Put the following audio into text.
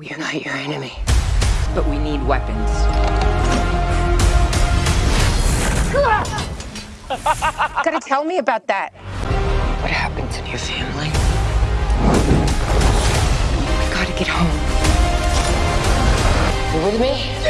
We are not your enemy, but we need weapons. Gotta tell me about that. What happened to your family? We gotta get home. You with me?